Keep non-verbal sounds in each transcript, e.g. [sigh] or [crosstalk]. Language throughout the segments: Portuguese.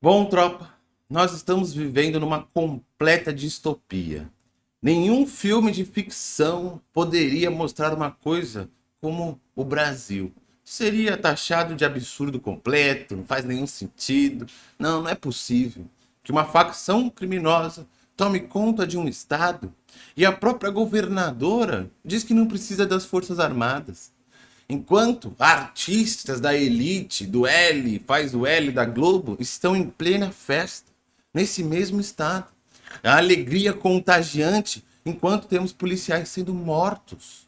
Bom, tropa, nós estamos vivendo numa completa distopia. Nenhum filme de ficção poderia mostrar uma coisa como o Brasil. Seria taxado de absurdo completo, não faz nenhum sentido. Não, não é possível que uma facção criminosa tome conta de um estado e a própria governadora diz que não precisa das forças armadas. Enquanto artistas da elite, do L, faz o L da Globo, estão em plena festa, nesse mesmo estado. A alegria contagiante, enquanto temos policiais sendo mortos.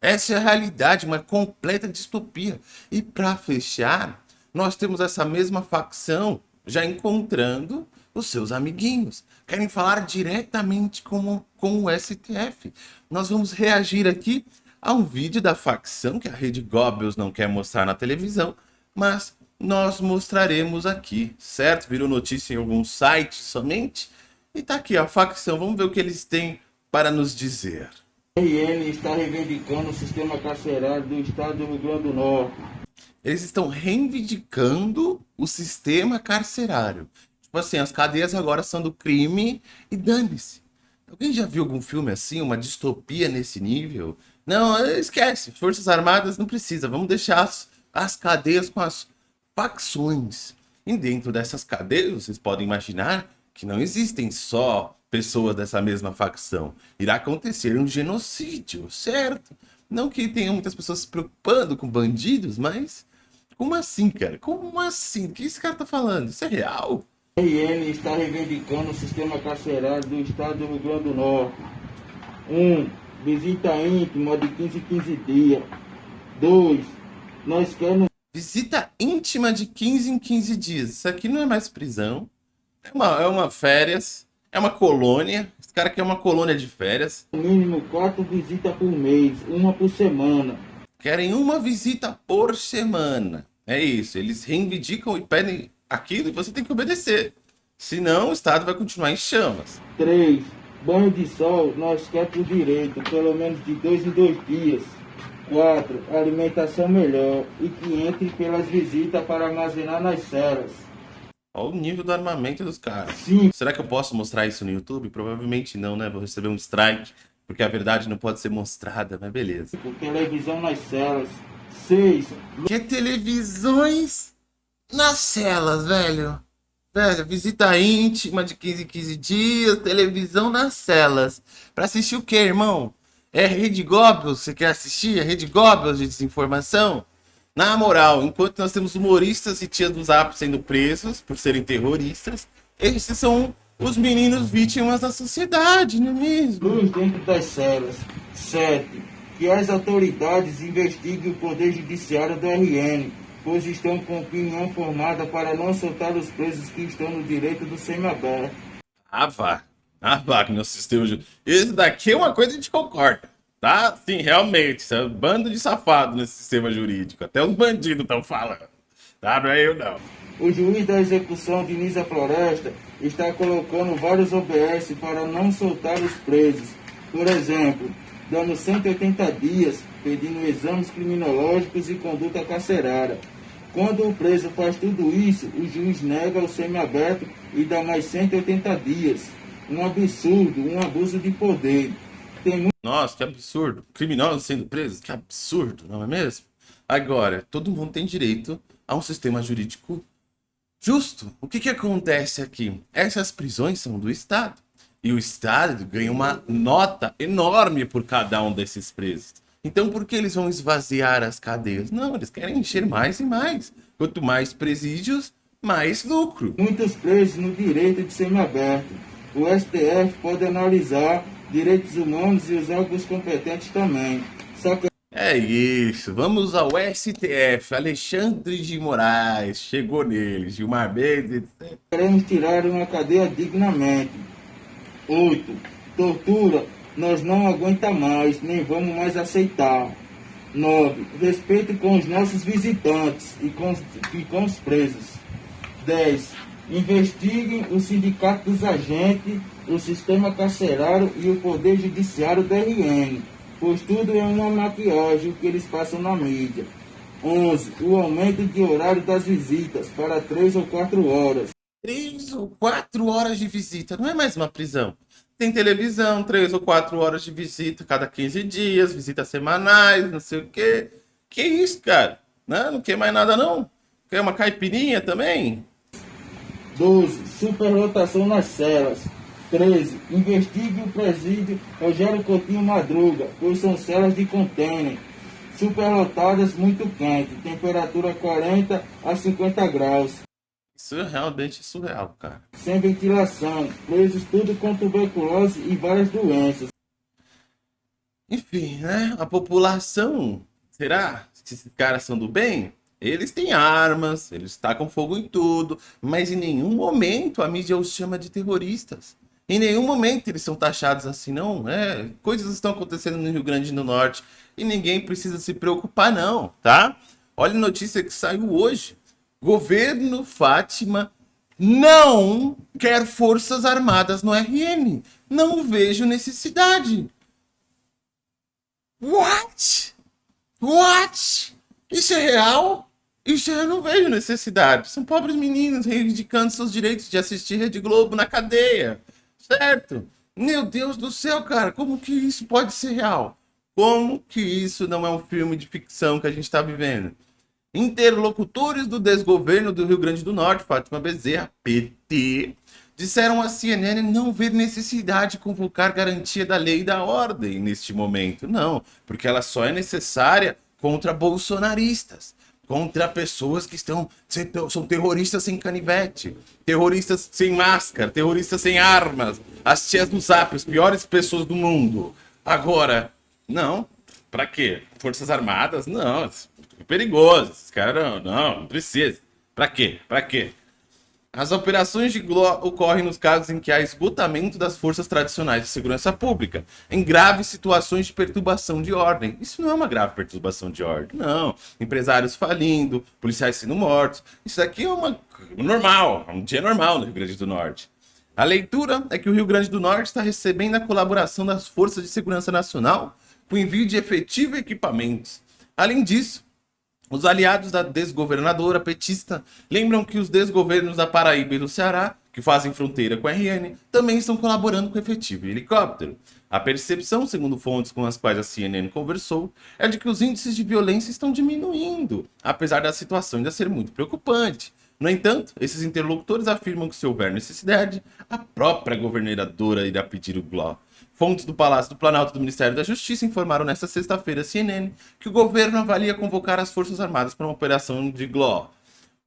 Essa é a realidade, uma completa distopia. E para fechar, nós temos essa mesma facção já encontrando os seus amiguinhos. Querem falar diretamente com, com o STF. Nós vamos reagir aqui a um vídeo da facção que a Rede Goebbels não quer mostrar na televisão, mas nós mostraremos aqui, certo? Virou notícia em algum site somente. E tá aqui a facção, vamos ver o que eles têm para nos dizer. RN está reivindicando o sistema carcerário do estado do Rio Grande do Norte. Eles estão reivindicando o sistema carcerário. Tipo assim, as cadeias agora são do crime e dane-se. Alguém já viu algum filme assim, uma distopia nesse nível? Não, esquece. Forças Armadas não precisa. Vamos deixar as, as cadeias com as facções. E dentro dessas cadeias, vocês podem imaginar que não existem só pessoas dessa mesma facção. Irá acontecer um genocídio, certo? Não que tenha muitas pessoas se preocupando com bandidos, mas... Como assim, cara? Como assim? O que esse cara tá falando? Isso é real? RN está reivindicando o sistema carcerário do estado do Rio Grande do Norte. 1. Um, Visita íntima de 15 em 15 dias. 2. Nós queremos... Visita íntima de 15 em 15 dias. Isso aqui não é mais prisão. É uma, é uma férias. É uma colônia. Esse cara aqui é uma colônia de férias. Mínimo 4 visitas por mês. Uma por semana. Querem uma visita por semana. É isso. Eles reivindicam e pedem aquilo e você tem que obedecer. Senão o Estado vai continuar em chamas. 3. Banho de sol, nós quer por direito, pelo menos de dois em dois dias. 4. Alimentação melhor e que entre pelas visitas para armazenar nas celas. Olha o nível do armamento dos caras. Sim. Será que eu posso mostrar isso no YouTube? Provavelmente não, né? Vou receber um strike, porque a verdade não pode ser mostrada, mas beleza. Por televisão nas celas. 6. Que televisões nas celas, velho? Velho, visita íntima de 15 em 15 dias, televisão nas celas. Pra assistir o que, irmão? É Rede Goebbels? Você quer assistir? É Rede Goebbels de desinformação? Na moral, enquanto nós temos humoristas e tias do Zap sendo presos por serem terroristas, esses são os meninos vítimas da sociedade, não é mesmo? Luz dentro das celas. 7. Que as autoridades investiguem o Poder Judiciário do RN pois estão com opinião formada para não soltar os presos que estão no direito do semiaberto. Ah, vá. Ah, vá, que meu sistema jurídico. Esse daqui é uma coisa que a gente concorda. Tá? Sim, realmente. Isso é um bando de safado nesse sistema jurídico. Até os bandidos estão falando. Tá? Não é eu, não. O juiz da execução, Denisa Floresta, está colocando vários OBS para não soltar os presos. Por exemplo, dando 180 dias, pedindo exames criminológicos e conduta carcerária. Quando o preso faz tudo isso, o juiz nega o semiaberto e dá mais 180 dias. Um absurdo, um abuso de poder. Tem Nossa, que absurdo. Criminosos sendo presos, que absurdo, não é mesmo? Agora, todo mundo tem direito a um sistema jurídico justo. O que, que acontece aqui? Essas prisões são do Estado. E o Estado ganha uma nota enorme por cada um desses presos. Então por que eles vão esvaziar as cadeias? Não, eles querem encher mais e mais. Quanto mais presídios, mais lucro. Muitos presos no direito de semiaberto. O STF pode analisar direitos humanos e os órgãos competentes também. Só que... É isso, vamos ao STF. Alexandre de Moraes chegou neles, Gilmar Mendes. Queremos tirar uma cadeia dignamente. 8. Tortura nós não aguenta mais, nem vamos mais aceitar. 9. Respeito com os nossos visitantes e com, e com os presos. 10. Investiguem o sindicato dos agentes, o sistema carcerário e o poder judiciário do RN, pois tudo é uma maquiagem que eles passam na mídia. 11. O aumento de horário das visitas para 3 ou 4 horas. Três ou quatro horas de visita. Não é mais uma prisão. Tem televisão, três ou quatro horas de visita cada 15 dias, visitas semanais, não sei o quê. Que isso, cara? Não, não quer mais nada, não? Quer uma caipirinha também? 12. Superlotação nas celas. 13. Investigue o presídio Rogério Coutinho Madruga, pois são celas de contêiner. Superlotadas muito quente, temperatura 40 a 50 graus. Isso é realmente surreal, cara. Sem ventilação, presos tudo com tuberculose e várias doenças. Enfim, né? A população, será que esses caras são do bem? Eles têm armas, eles tacam fogo em tudo, mas em nenhum momento a mídia os chama de terroristas. Em nenhum momento eles são taxados assim, não. É, coisas estão acontecendo no Rio Grande do Norte e ninguém precisa se preocupar, não, tá? Olha a notícia que saiu hoje. Governo Fátima não quer forças armadas no RN. Não vejo necessidade. What? What? Isso é real? Isso eu não vejo necessidade. São pobres meninos reivindicando seus direitos de assistir Rede Globo na cadeia. Certo? Meu Deus do céu, cara, como que isso pode ser real? Como que isso não é um filme de ficção que a gente está vivendo? Interlocutores do desgoverno do Rio Grande do Norte, Fátima Bezerra, PT, disseram à CNN não ver necessidade de convocar garantia da lei e da ordem neste momento. Não, porque ela só é necessária contra bolsonaristas contra pessoas que estão são terroristas sem canivete, terroristas sem máscara, terroristas sem armas, as tias do Zap, as piores pessoas do mundo. Agora, não, para quê? Forças Armadas? Não, perigoso. Esses caras não, não, não precisa. Para quê? Para quê? As operações de GLO ocorrem nos casos em que há esgotamento das forças tradicionais de segurança pública, em graves situações de perturbação de ordem. Isso não é uma grave perturbação de ordem, não. Empresários falindo, policiais sendo mortos. Isso aqui é uma normal, um dia normal no Rio Grande do Norte. A leitura é que o Rio Grande do Norte está recebendo a colaboração das Forças de Segurança Nacional com envio de efetivo e equipamentos. Além disso, os aliados da desgovernadora petista lembram que os desgovernos da Paraíba e do Ceará, que fazem fronteira com a RN, também estão colaborando com efetivo e helicóptero. A percepção, segundo fontes com as quais a CNN conversou, é de que os índices de violência estão diminuindo, apesar da situação ainda ser muito preocupante. No entanto, esses interlocutores afirmam que se houver necessidade, a própria governadora irá pedir o GLO. Fontes do Palácio do Planalto do Ministério da Justiça informaram nesta sexta-feira à CNN que o governo avalia convocar as Forças Armadas para uma operação de GLO.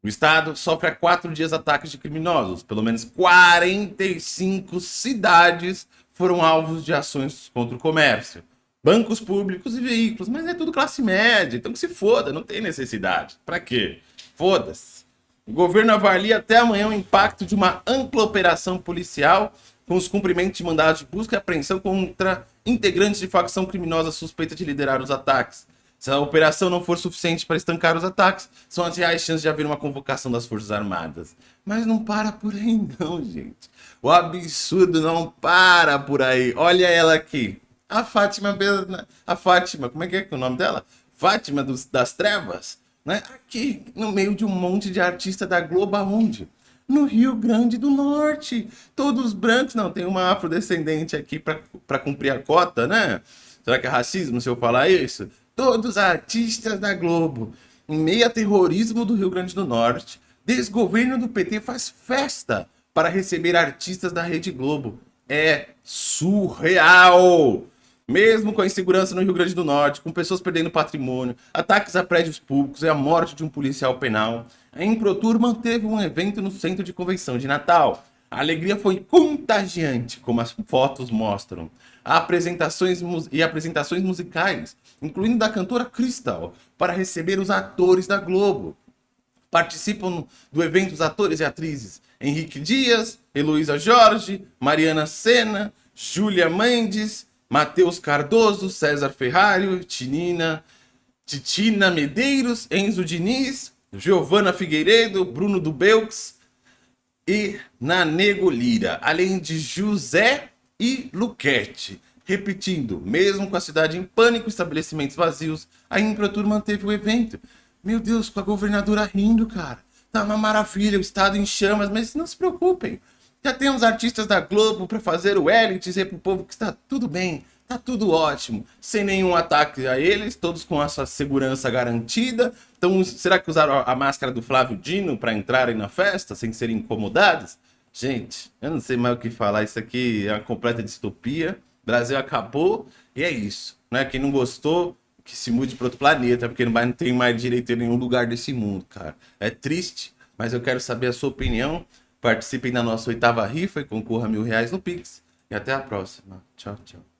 O Estado sofre há quatro dias ataques de criminosos. Pelo menos 45 cidades foram alvos de ações contra o comércio. Bancos públicos e veículos. Mas é tudo classe média, então que se foda, não tem necessidade. Para quê? Foda-se. O governo avalia até amanhã o impacto de uma ampla operação policial com os cumprimentos de mandados de busca e apreensão contra integrantes de facção criminosa suspeita de liderar os ataques. Se a operação não for suficiente para estancar os ataques, são as reais chances de haver uma convocação das Forças Armadas. Mas não para por aí [laughs] não, gente. O absurdo não para por aí. Olha ela aqui. A Fátima, a Fátima, como é que é, é o nome dela? Fátima dos, das Trevas, né? Aqui, no meio de um monte de artista da Globo, aonde? No Rio Grande do Norte. Todos brancos, não, tem uma afrodescendente aqui para cumprir a cota, né? Será que é racismo se eu falar isso? Todos artistas da Globo, em meio a terrorismo do Rio Grande do Norte, desgoverno do PT faz festa para receber artistas da Rede Globo. É surreal! Mesmo com a insegurança no Rio Grande do Norte, com pessoas perdendo patrimônio, ataques a prédios públicos e a morte de um policial penal, a Improtur manteve um evento no centro de convenção de Natal. A alegria foi contagiante, como as fotos mostram. Apresentações e apresentações musicais, incluindo da cantora Crystal, para receber os atores da Globo. Participam do evento os atores e atrizes Henrique Dias, Heloísa Jorge, Mariana Senna, Júlia Mendes, Matheus Cardoso, César Ferrari, Tinina, Titina Medeiros, Enzo Diniz, Giovana Figueiredo, Bruno Dubeux e Nanego Lira, além de José e Luquete. Repetindo, mesmo com a cidade em pânico, estabelecimentos vazios, a Improtur manteve o evento. Meu Deus, com a governadora rindo, cara. tá uma maravilha, o estado em chamas, mas não se preocupem. Já temos artistas da Globo para fazer o L dizer pro povo que está tudo bem, tá tudo ótimo, sem nenhum ataque a eles, todos com a sua segurança garantida. Então, será que usaram a máscara do Flávio Dino para entrarem na festa sem serem incomodados? Gente, eu não sei mais o que falar, isso aqui é uma completa distopia. Brasil acabou e é isso, né? Quem não gostou, que se mude para outro planeta, porque não tem mais direito em nenhum lugar desse mundo, cara. É triste, mas eu quero saber a sua opinião. Participem da nossa oitava rifa e concorra a mil reais no Pix. E até a próxima. Tchau, tchau.